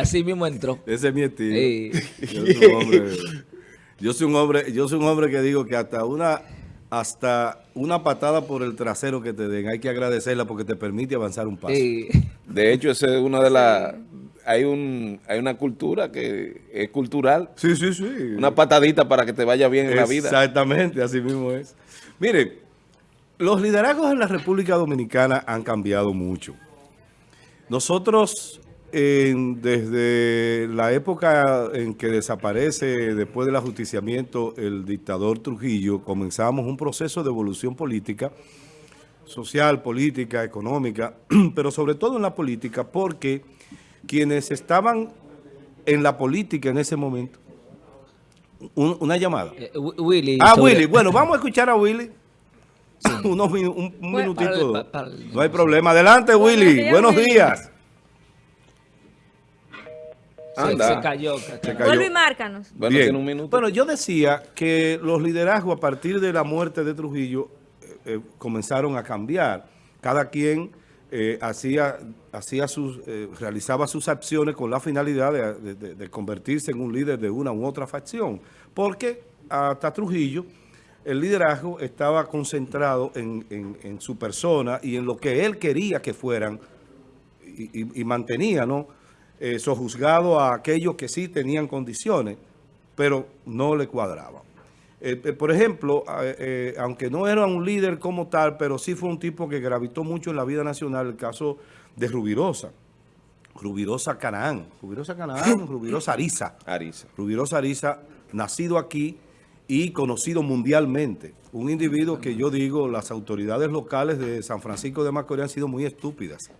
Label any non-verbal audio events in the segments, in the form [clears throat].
Así mismo entró. Ese es mi estilo. Yo, soy un hombre, yo, soy un hombre, yo soy un hombre que digo que hasta una hasta una patada por el trasero que te den, hay que agradecerla porque te permite avanzar un paso. De hecho, esa es una de las... Hay, un, hay una cultura que es cultural. Sí, sí, sí. Una patadita para que te vaya bien en la vida. Exactamente, así mismo es. Mire, los liderazgos en la República Dominicana han cambiado mucho. Nosotros, desde la época en que desaparece, después del ajusticiamiento, el dictador Trujillo, comenzamos un proceso de evolución política, social, política, económica, [clears throat] pero sobre todo en la política, porque quienes estaban en la política en ese momento, una llamada. Eh, Willy. Ah, Willy. [laughs] Bueno, vamos a escuchar a Willy. [laughs] Unos, un, minutito. no hay problema. Adelante, Willy. Buenos días. Anda. Se, cayó. Se Vuelve y márcanos. Bueno, un minuto. bueno, yo decía que los liderazgos a partir de la muerte de Trujillo eh, eh, comenzaron a cambiar. Cada quien eh, hacía, hacía sus, realizaba sus acciones con la finalidad de convertirse en un líder de una u otra facción. Porque hasta Trujillo el liderazgo estaba concentrado en, su persona y en lo que él quería que fueran y, mantenía, ¿no? Eh, sojuzgado a aquellos que sí tenían condiciones, pero no le cuadraban. Eh, eh, por ejemplo, aunque no era un líder como tal, pero sí fue un tipo que gravitó mucho en la vida nacional, el caso de Rubirosa. Rubirosa Canaán, Rubirosa Canaán, Rubirosa Ariza. Ariza. Rubirosa Ariza, nacido aquí, y conocido mundialmente. Un individuo que yo digo, las autoridades locales de San Francisco de Macorís han sido muy estúpidas.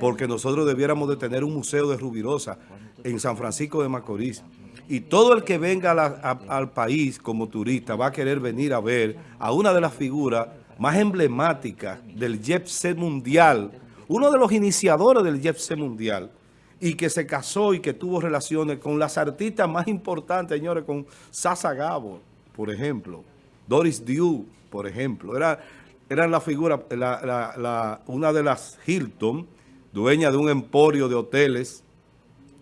Porque nosotros debiéramos de tener un museo de Rubirosa en San Francisco de Macorís. Y todo el que venga al país como turista va a querer venir a ver a una de las figuras más emblemáticas del Jet mundial, uno de los iniciadores del Jet mundial, y que se casó y que tuvo relaciones con las artistas más importantes, señores, con Sasa Gabo por ejemplo, Doris Dew, por ejemplo, era, eran la figura, una de las Hilton, dueña de un emporio de hoteles.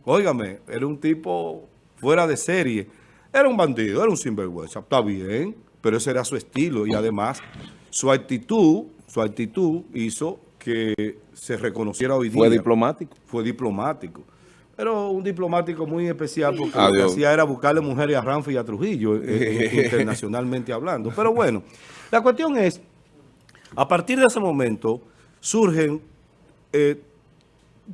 Óigame, era un tipo fuera de serie. Era un bandido, era un sinvergüenza, está bien, pero ese era su estilo y además su actitud, su actitud hizo que se reconociera hoy día. Fue diplomático. Fue diplomático. Pero un diplomático muy especial porque lo que hacía era buscarle mujeres a Ranfi y a Trujillo, eh, eh, [laughs] internacionalmente hablando. Pero bueno, la cuestión es, a partir de ese momento surgen eh,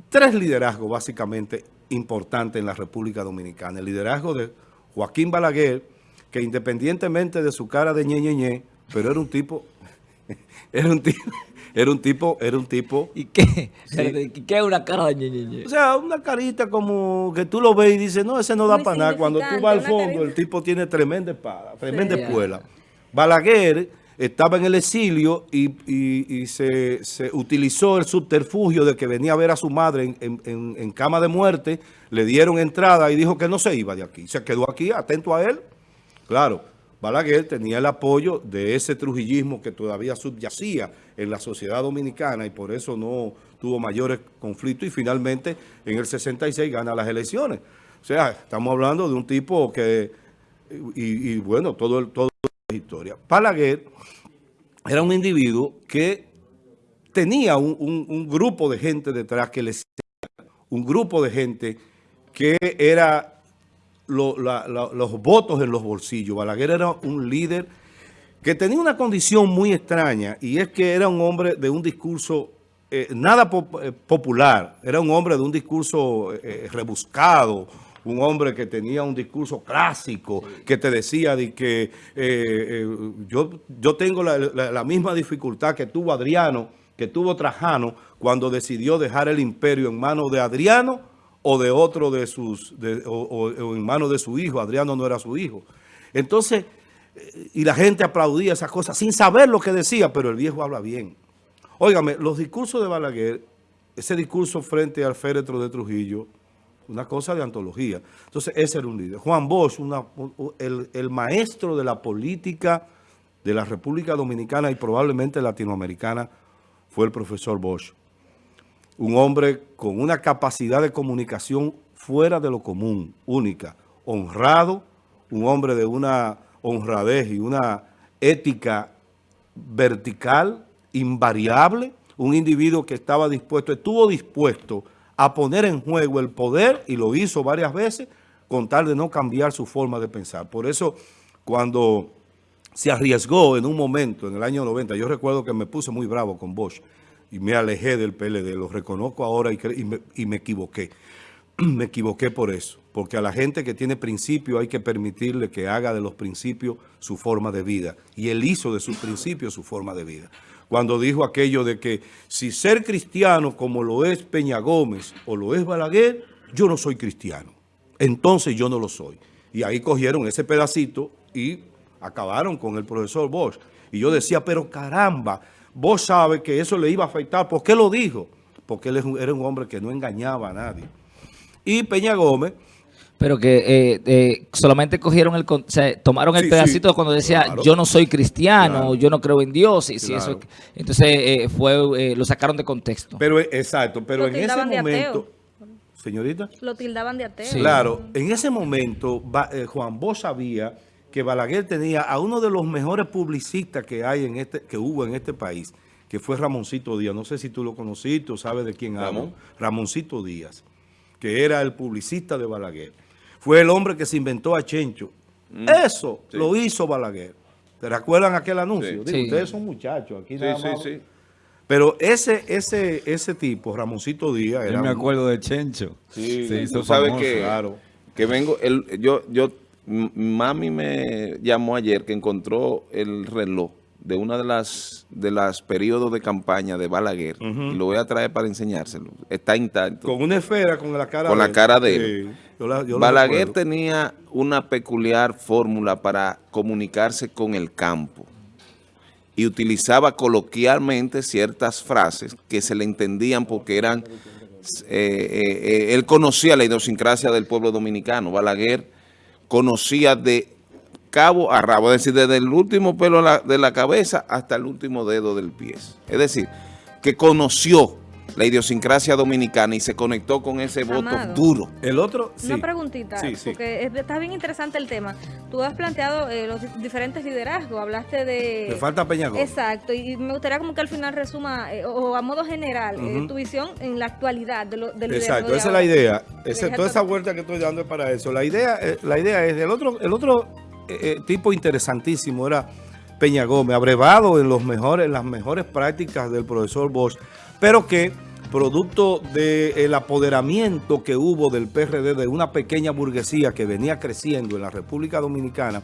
tres liderazgos básicamente importantes en la República Dominicana. El liderazgo de Joaquín Balaguer, que independientemente de su cara de ñe, pero era un tipo, [laughs] era un tipo... Era un tipo, era un tipo... ¿Y qué? ¿Qué es una cara de ñe, O sea, una carita como que tú lo ves y dices, no, ese no da para nada. Cuando tú vas al fondo, el tipo tiene tremenda espada, tremenda espuela. Balaguer estaba en el exilio y, se, utilizó el subterfugio de que venía a ver a su madre en, cama de muerte, le dieron entrada y dijo que no se iba de aquí. Se quedó aquí, atento a él. Claro, Balaguer tenía el apoyo de ese trujillismo que todavía subyacía en la sociedad dominicana y por eso no tuvo mayores conflictos y finalmente en el 66 gana las elecciones. O sea, estamos hablando de un tipo que, y, bueno, todo, el, todo la historia. Balaguer era un individuo que tenía un, grupo de gente detrás que le un grupo de gente que era los votos en los bolsillos. Balaguer era un líder que tenía una condición muy extraña y es que era un hombre de un discurso eh, nada eh, popular, era un hombre de un discurso eh, rebuscado, un hombre que tenía un discurso clásico, que te decía de que yo, yo tengo la, la misma dificultad que tuvo Adriano, que tuvo Trajano, cuando decidió dejar el imperio en manos de Adriano o de otro de sus, o, en manos de su hijo. Adriano no era su hijo. Entonces, eh, y la gente aplaudía esas cosas sin saber lo que decía, pero el viejo habla bien. Óigame, los discursos de Balaguer, ese discurso frente al féretro de Trujillo, una cosa de antología. Entonces, ese era un líder. Juan Bosch, el maestro de la política de la República Dominicana y probablemente latinoamericana, fue el profesor Bosch. Un hombre con una capacidad de comunicación fuera de lo común, única, honrado, un hombre de una honradez y una ética vertical, invariable, un individuo que estaba dispuesto, estuvo dispuesto a poner en juego el poder y lo hizo varias veces con tal de no cambiar su forma de pensar. Por eso, cuando se arriesgó en un momento, en el año 90, yo recuerdo que me puse muy bravo con Bosch y me alejé del PLD, lo reconozco ahora y, me, y me equivoqué. [clears throat] me equivoqué por eso, porque a la gente que tiene principios hay que permitirle que haga de los principios su forma de vida. Y él hizo de sus principios su forma de vida. Cuando dijo aquello de que si ser cristiano como lo es Peña Gómez o lo es Balaguer, yo no soy cristiano. Entonces yo no lo soy. Y ahí cogieron ese pedacito y acabaron con el profesor Bosch. Y yo decía, pero caramba, vos sabe que eso le iba a afectar. ¿Por qué lo dijo? Porque él era un hombre que no engañaba a nadie. Y Peña Gómez... Pero que eh, eh, solamente cogieron el... O sea, tomaron el pedacito cuando decía, yo no soy cristiano, yo no creo en Dios. Y si eso, entonces eh, fue lo sacaron de contexto. Pero Exacto, pero en ese momento... Señorita. Lo tildaban de ateo. Claro, en ese momento Juan Bosch sabía que Balaguer tenía a uno de los mejores publicistas que hay en este, que hubo en este país, que fue Ramoncito Díaz. No sé si tú lo conociste o sabes de quién hablo. Ramoncito Díaz que era el publicista de Balaguer. Fue el hombre que se inventó a Chencho. Mm. Eso lo hizo Balaguer. ¿Te recuerdan aquel anuncio? Digo, ustedes son muchachos. Aquí nada más. Pero ese, ese, ese tipo, Ramoncito Díaz, era... Yo me acuerdo de Chencho. Sí, se hizo sabes que, claro. que vengo... El, yo, yo, mami me llamó ayer que encontró el reloj de una de las de las periodos de campaña de Balaguer, y lo voy a traer para enseñárselo, está intacto. Con una esfera con la cara con de la cara de él. Balaguer tenía una peculiar fórmula para comunicarse con el campo y utilizaba coloquialmente ciertas frases que se le entendían porque eran... Eh, eh, eh, él conocía la idiosincrasia del pueblo dominicano. Balaguer conocía de cabo a rabo, es decir, desde el último pelo de la cabeza hasta el último dedo del pie. Es decir, que conoció la idiosincrasia dominicana y se conectó con ese voto duro. El otro, Una preguntita, porque está bien interesante el tema. Tú has planteado eh, los diferentes liderazgos, hablaste de... Me falta Peñagón. Exacto, y me gustaría como que al final resuma, eh, o a modo general, eh, tu visión en la actualidad de lo, del Exacto, esa es la idea. toda esa vuelta que estoy dando es para eso. La idea, la idea es, del otro, el otro eh, eh, tipo interesantísimo era Peña Gómez, abrevado en, los mejores, las mejores prácticas del profesor Bosch, pero que producto del apoderamiento que hubo del PRD de una pequeña burguesía que venía creciendo en la República Dominicana,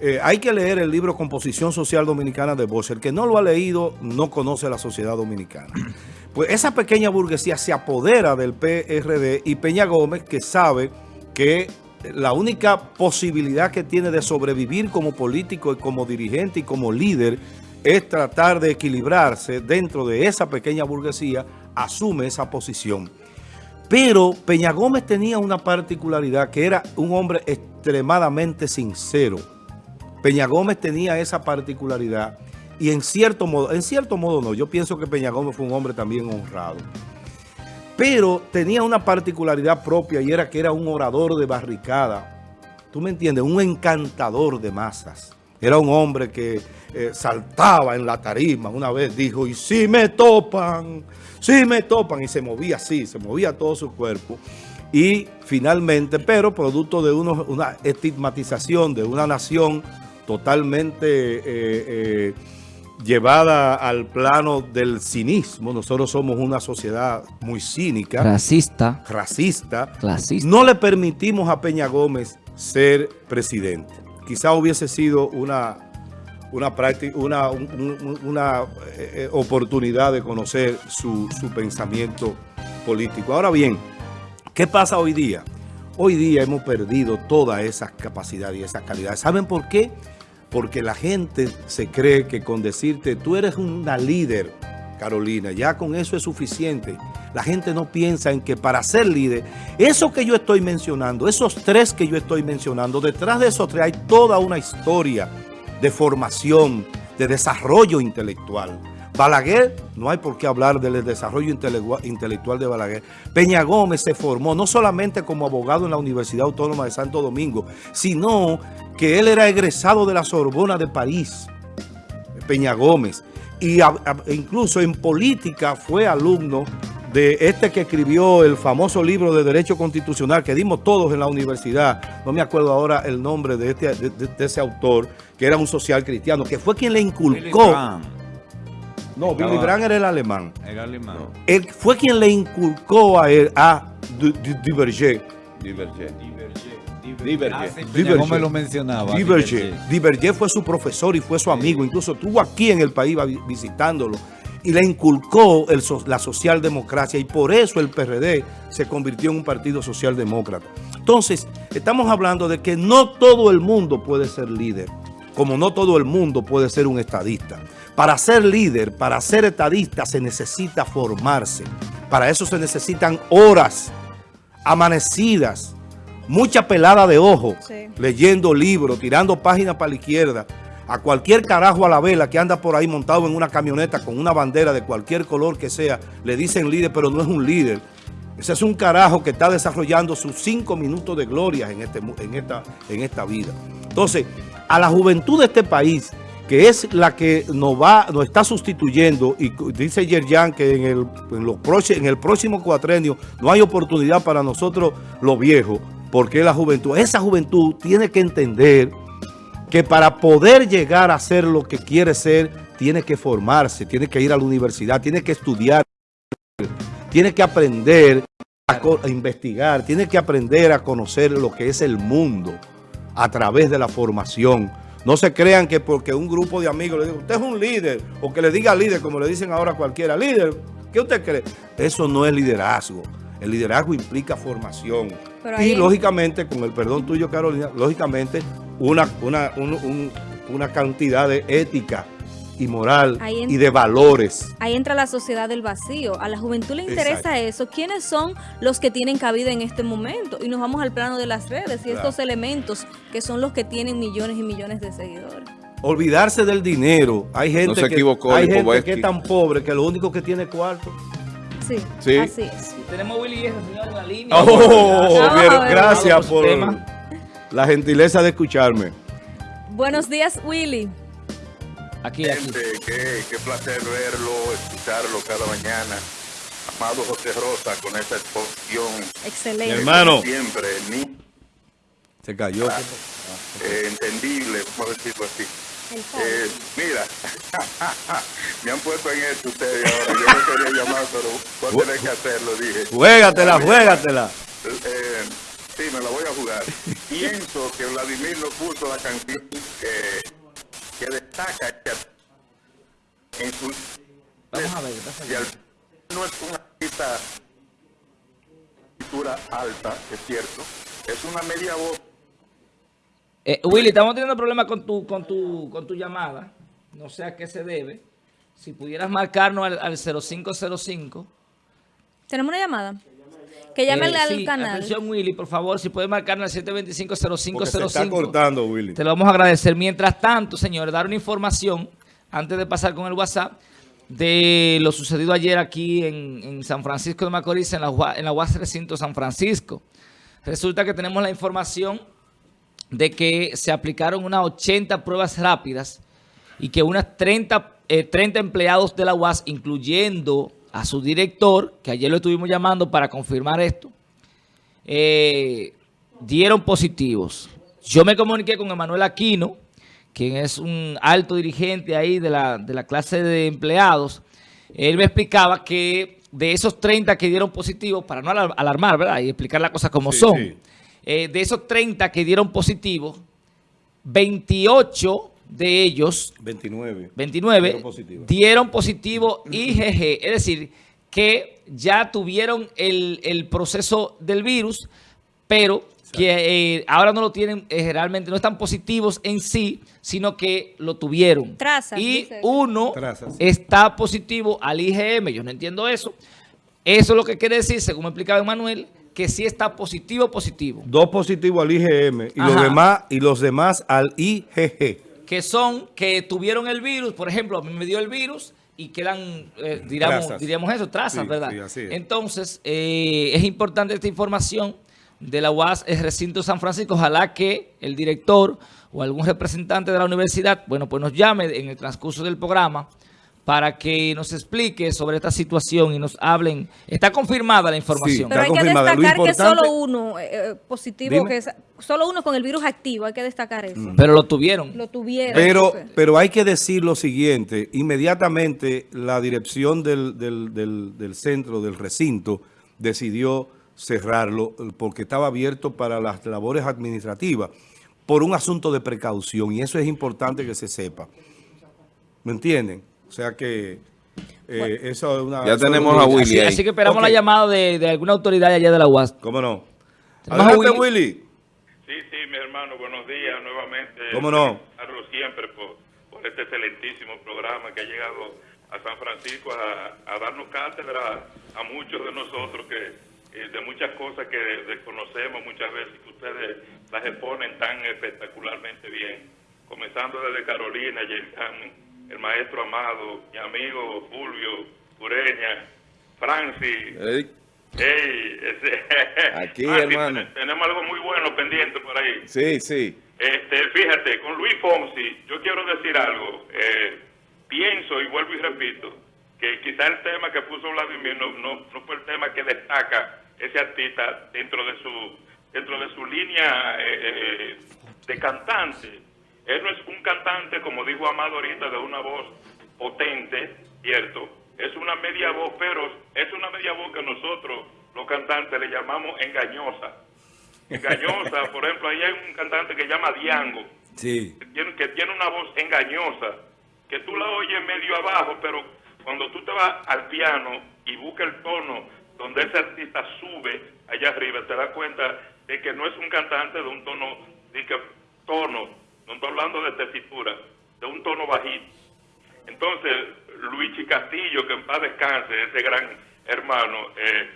eh, hay que leer el libro Composición Social Dominicana de Bosch. El que no lo ha leído no conoce la sociedad dominicana. [clears throat] Pues esa pequeña burguesía se apodera del PRD y Peña Gómez, que sabe que la única posibilidad que tiene de sobrevivir como político y como dirigente y como líder es tratar de equilibrarse dentro de esa pequeña burguesía, asume esa posición. Pero Peña Gómez tenía una particularidad que era un hombre extremadamente sincero. Peña Gómez tenía esa particularidad y en cierto modo, en cierto modo no, yo pienso que Peña Gómez fue un hombre también honrado pero tenía una particularidad propia y era que era un orador de barricada. ¿Tú me entiendes? Un encantador de masas. Era un hombre que eh, saltaba en la tarima. Una vez dijo, y si me topan, si me topan. Y se movía así, se movía todo su cuerpo. Y finalmente, pero producto de una estigmatización de una nación totalmente... Eh, eh, llevada al plano del cinismo. Nosotros somos una sociedad muy cínica. Racista. Racista. Clasista. No le permitimos a Peña Gómez ser presidente. Quizá hubiese sido una, una, una, una eh, eh, oportunidad de conocer su, su pensamiento político. Ahora bien, ¿qué pasa hoy día? Hoy día hemos perdido toda esa capacidad y esa calidad. ¿Saben por qué? porque la gente se cree que con decirte, tú eres una líder, Carolina, ya con eso es suficiente. La gente no piensa en que para ser líder, eso que yo estoy mencionando, esos tres que yo estoy mencionando, detrás de esos tres hay toda una historia de formación, de desarrollo intelectual. Balaguer, no hay por qué hablar del desarrollo intelectual de Balaguer. Peña Gómez se formó no solamente como abogado en la Universidad Autónoma de Santo Domingo, sino que él era egresado de la Sorbona de París, Peña Gómez. Y incluso en política fue alumno de este que escribió el famoso libro de Derecho Constitucional que dimos todos en la universidad, no me acuerdo ahora el nombre de, este, de, ese autor, que era un social cristiano, que fue quien le inculcó... No, Billy Brandt era el alemán. Era alemán. Él fue quien le inculcó a él, a Diverger. Diverger. Diverger. me lo mencionaba. Diverger fue su profesor y fue su amigo. Incluso estuvo aquí en el país visitándolo y le inculcó la socialdemocracia y por eso el PRD se convirtió en un partido socialdemócrata. Entonces, estamos hablando de que no todo el mundo puede ser líder, como no todo el mundo puede ser un estadista. Para ser líder, para ser estadista, se necesita formarse. Para eso se necesitan horas amanecidas, mucha pelada de ojo, leyendo libros, tirando páginas para la izquierda, a cualquier carajo a la vela que anda por ahí montado en una camioneta con una bandera de cualquier color que sea, le dicen líder, pero no es un líder. Ese es un carajo que está desarrollando sus cinco minutos de gloria en, este, en, esta, en esta vida. Entonces, a la juventud de este país, que es la que nos va, nos está sustituyendo, y dice Yerjan que en el, en, en el próximo cuatrenio no hay oportunidad para nosotros los viejos, porque la juventud, esa juventud tiene que entender que para poder llegar a ser lo que quiere ser, tiene que formarse, tiene que ir a la universidad, tiene que estudiar, tiene que aprender a, investigar, tiene que aprender a conocer lo que es el mundo a través de la formación. No se crean que porque un grupo de amigos le diga, usted es un líder, o que le diga líder, como le dicen ahora cualquiera, líder, ¿qué usted cree? Eso no es liderazgo. El liderazgo implica formación. y lógicamente, con el perdón tuyo, Carolina, lógicamente una, una, una cantidad de ética y moral y de valores. Ahí entra la sociedad del vacío. A la juventud le interesa eso. ¿Quiénes son los que tienen cabida en este momento? Y nos vamos al plano de las redes y estos elementos que son los que tienen millones y millones de seguidores. Olvidarse del dinero. Hay gente, que, hay gente que es tan pobre que lo único que tiene es cuarto. Sí, sí. así es. Tenemos Willy en la línea. Oh, gracias por la gentileza de escucharme. Buenos días, Willy. Aquí, aquí. Gente, qué, qué placer verlo, escucharlo cada mañana. Amado José Rosa, con esa exposición. Excelente. hermano. Siempre, ni... Se cayó. Ah, eh, entendible, vamos a decirlo así. Eh, mira, [laughs] me han puesto en esto ustedes ahora. [laughs] pero voy a tener que hacerlo, dije. Juégatela, juégatela. Eh, sí, me la voy a jugar. [laughs] Pienso que Vladimir nos puso la canción que, que destaca en su... Vamos a ver, y al, no es una artista alta, es cierto. Es una media voz eh, Willy, estamos teniendo problemas con tu, con, tu, con tu llamada. No sé a qué se debe. Si pudieras marcarnos al, 0505. ¿Tenemos una llamada? Que llame eh, al canal. Atención, Willy, por favor, si puedes marcarnos al 725-0505. Se está cortando, Willy. Te lo vamos a agradecer. Mientras tanto, señores, dar una información, antes de pasar con el WhatsApp, de lo sucedido ayer aquí en, San Francisco de Macorís, en la, en la UAS Recinto San Francisco. Resulta que tenemos la información de que se aplicaron unas 80 pruebas rápidas y que unas 30, 30 eh, empleados de la UAS, incluyendo a su director, que ayer lo estuvimos llamando para confirmar esto, eh, dieron positivos. Yo me comuniqué con Emanuel Aquino, quien es un alto dirigente ahí de la, de la clase de empleados. Él me explicaba que de esos 30 que dieron positivos, para no alarmar, ¿verdad? Y explicar las cosas como son. Eh, de esos 30 que dieron positivo, 28 de ellos 29, 29 dieron positivo, IgG, es decir, que ya tuvieron el, proceso del virus, pero que eh, ahora no lo tienen, eh, realmente no están positivos en sí, sino que lo tuvieron. y uno está positivo al IgM, yo no entiendo eso. Eso es lo que quiere decir, según me explicaba Manuel, que sí está positivo, positivo. Dos positivos al IgM y los, demás, y los demás al IgG. Que son que tuvieron el virus, por ejemplo, a mí me dio el virus y quedan, eh, diríamos, eso, trazas, ¿verdad? Entonces, eh, es importante esta información de la UAS el recinto San Francisco. Ojalá que el director o algún representante de la universidad, bueno, pues nos llame en el transcurso del programa para que nos explique sobre esta situación y nos hablen. Está confirmada la información. Pero hay que destacar que solo uno eh, eh, positivo, que solo uno con el virus activo, hay que destacar eso. Mm. Pero lo tuvieron. Lo tuvieron. Pero, pero hay que decir lo siguiente, inmediatamente la dirección del, del centro, del recinto, decidió cerrarlo porque estaba abierto para las labores administrativas por un asunto de precaución y eso es importante que se sepa. ¿Me entienden? O sea que eh, eso es una... Ya tenemos a Willy así, que esperamos la llamada de, de, alguna autoridad allá de la UAS. ¿Cómo no? Adelante, Willy. Sí, sí, mi hermano, buenos días nuevamente. ¿Cómo no? siempre por, por este excelentísimo programa que ha llegado a San Francisco a, a darnos cátedra a muchos de nosotros que eh, de muchas cosas que desconocemos muchas veces que ustedes las exponen tan espectacularmente bien. Comenzando desde Carolina, el maestro Amado, mi amigo Fulvio Cureña, Francis. [laughs] Aquí, hermano. Tenemos algo muy bueno pendiente por ahí. Sí, sí. Este, fíjate, con Luis Fonsi, yo quiero decir algo. Eh, pienso y vuelvo y repito que quizá el tema que puso Vladimir no, no, no fue el tema que destaca ese artista dentro de su dentro de su línea eh, eh, de cantante. Él no es un cantante, como dijo Amado ahorita, de una voz potente, ¿cierto? Es una media voz, pero es una media voz que nosotros, los cantantes, le llamamos engañosa. Engañosa, [laughs] por ejemplo, ahí hay un cantante que llama Diango, sí. que, tiene, que tiene una voz engañosa, que tú la oyes medio abajo, pero cuando tú te vas al piano y buscas el tono donde ese artista sube allá arriba, te das cuenta de que no es un cantante de un tono, de que tono, no estoy hablando de tesitura, de un tono bajito. Entonces, Luigi Castillo, que en paz descanse, ese gran hermano, eh,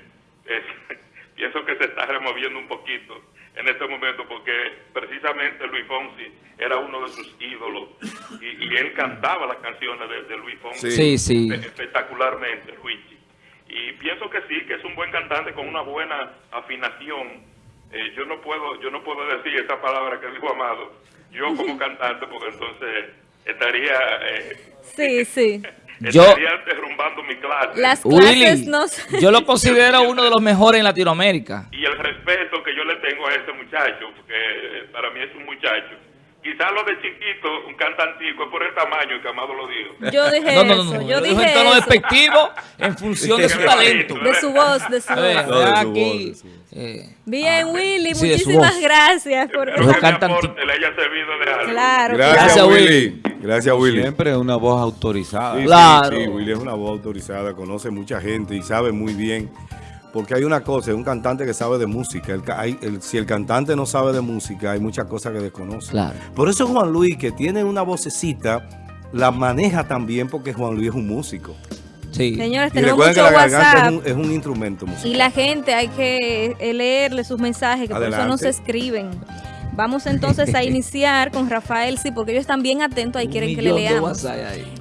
[laughs] pienso que se está removiendo un poquito en este momento porque precisamente Luis Fonsi era uno de sus ídolos y, él cantaba las canciones de, Luis Fonsi sí, sí. espectacularmente, Luigi. Y pienso que sí, que es un buen cantante con una buena afinación. Eh, yo no puedo yo no puedo decir esa palabra que dijo Amado, yo como cantante, porque entonces estaría... Eh, sí, sí. Estaría derrumbando mi clase. Las clases no Yo lo considero [laughs] uno de los mejores en Latinoamérica. Y el respeto que yo le tengo a ese muchacho, porque para mí es un muchacho Quizás lo de chiquito, un cantantico, es por el tamaño que Amado lo dijo. [laughs] Yo dije no, no, no, eso, yo dije en tono despectivo en [laughs] función de su talento. De su voz, de su voz. aquí, eh, Bien, ah, Willy, muchísimas gracias por eso. le haya servido de algo. Claro. Gracias, Willy. Gracias, Willy. Siempre es una voz autorizada. claro. sí, Willy es una voz autorizada, conoce mucha gente y sabe muy bien porque hay una cosa, es un cantante que sabe de música. si el cantante no sabe de música, hay muchas cosas que desconoce. Por eso Juan Luis, que tiene una vocecita, la maneja también porque Juan Luis es un músico. Sí. Señores, tenemos mucho WhatsApp. Es un, instrumento musical. Y la gente hay que leerle sus mensajes, que por eso no se escriben. Vamos entonces a [laughs] iniciar con Rafael, sí, porque ellos están bien atentos, ahí quieren que le leamos.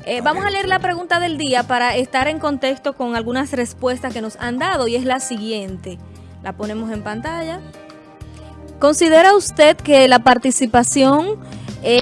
Eh, vamos a leer la pregunta del día para estar en contexto con algunas respuestas que nos han dado y es la siguiente. La ponemos en pantalla. ¿Considera usted que la participación